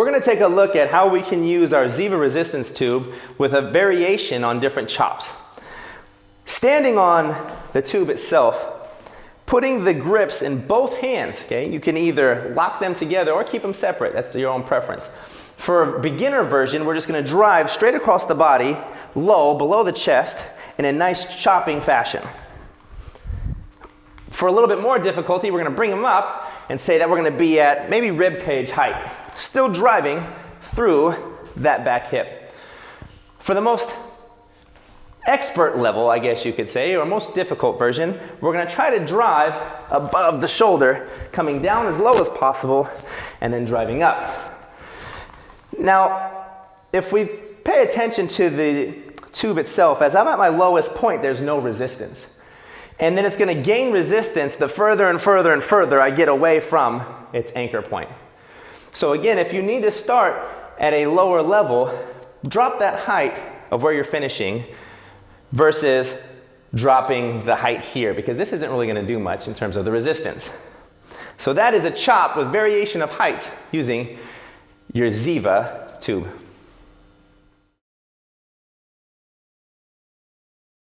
we're going to take a look at how we can use our Ziva resistance tube with a variation on different chops. Standing on the tube itself, putting the grips in both hands, okay? You can either lock them together or keep them separate. That's your own preference. For a beginner version, we're just gonna drive straight across the body, low, below the chest, in a nice chopping fashion. For a little bit more difficulty, we're gonna bring them up and say that we're gonna be at maybe rib cage height, still driving through that back hip. For the most expert level, I guess you could say, or most difficult version, we're gonna try to drive above the shoulder, coming down as low as possible, and then driving up. Now, if we pay attention to the tube itself, as I'm at my lowest point, there's no resistance. And then it's gonna gain resistance the further and further and further I get away from its anchor point. So again, if you need to start at a lower level, drop that height of where you're finishing versus dropping the height here because this isn't really going to do much in terms of the resistance. So that is a chop with variation of heights using your Ziva tube.